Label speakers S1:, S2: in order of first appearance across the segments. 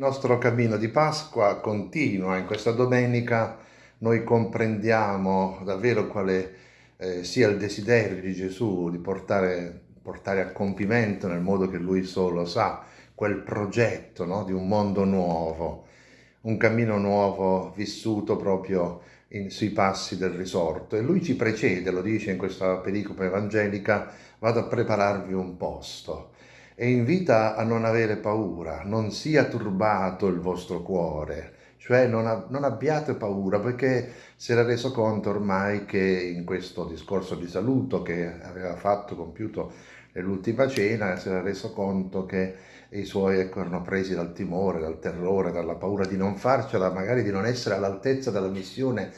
S1: Il nostro cammino di Pasqua continua, in questa domenica noi comprendiamo davvero quale eh, sia il desiderio di Gesù di portare, portare, a compimento nel modo che Lui solo sa, quel progetto no? di un mondo nuovo, un cammino nuovo vissuto proprio in, sui passi del risorto. E Lui ci precede, lo dice in questa pericopa evangelica, vado a prepararvi un posto e invita a non avere paura, non sia turbato il vostro cuore, cioè non, non, abbiate paura perché si era reso conto ormai che in questo discorso di saluto che aveva fatto, compiuto nell'ultima cena, si era reso conto che i suoi ecco, erano presi dal timore, dal terrore, dalla paura di non farcela, magari di non essere all'altezza della missione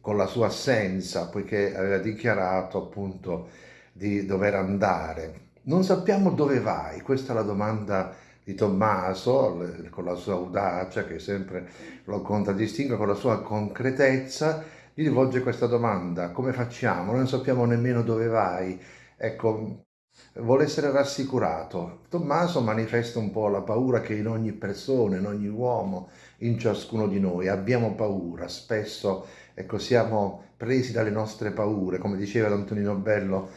S1: con la sua assenza, poiché aveva dichiarato appunto di dover andare non sappiamo dove vai, questa è la domanda di Tommaso, con la sua audacia che sempre lo contraddistingue, con la sua concretezza, gli rivolge questa domanda, come facciamo? Non sappiamo nemmeno dove vai. Ecco, vuole essere rassicurato. Tommaso manifesta un po' la paura che in ogni persona, in ogni uomo, in ciascuno di noi abbiamo paura, spesso ecco, siamo presi dalle nostre paure, come diceva Antonino Bello,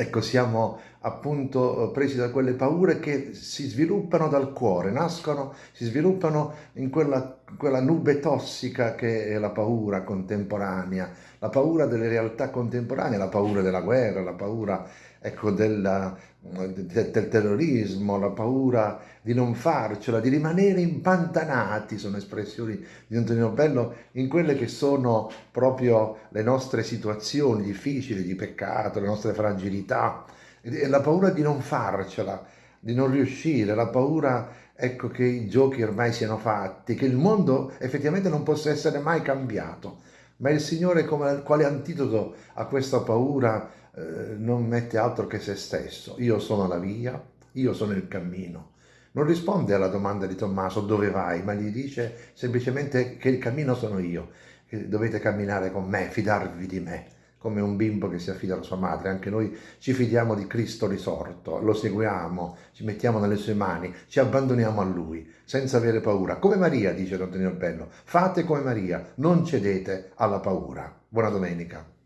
S1: Ecco, siamo appunto presi da quelle paure che si sviluppano dal cuore, nascono, si sviluppano in quella, quella nube tossica che è la paura contemporanea, la paura delle realtà contemporanee, la paura della guerra, la paura ecco, della, del, del terrorismo, la paura di non farcela, di rimanere impantanati, sono espressioni di Antonino Bello, in quelle che sono proprio le nostre situazioni difficili, di peccato, le nostre fragilità, la paura di non farcela, di non riuscire, la paura ecco, che i giochi ormai siano fatti, che il mondo effettivamente non possa essere mai cambiato. Ma il Signore, come, quale antidoto a questa paura, eh, non mette altro che se stesso. Io sono la via, io sono il cammino. Non risponde alla domanda di Tommaso dove vai, ma gli dice semplicemente che il cammino sono io, che dovete camminare con me, fidarvi di me, come un bimbo che si affida alla sua madre. Anche noi ci fidiamo di Cristo risorto, lo seguiamo, ci mettiamo nelle sue mani, ci abbandoniamo a Lui, senza avere paura. Come Maria, dice Antonio Bello, fate come Maria, non cedete alla paura. Buona domenica.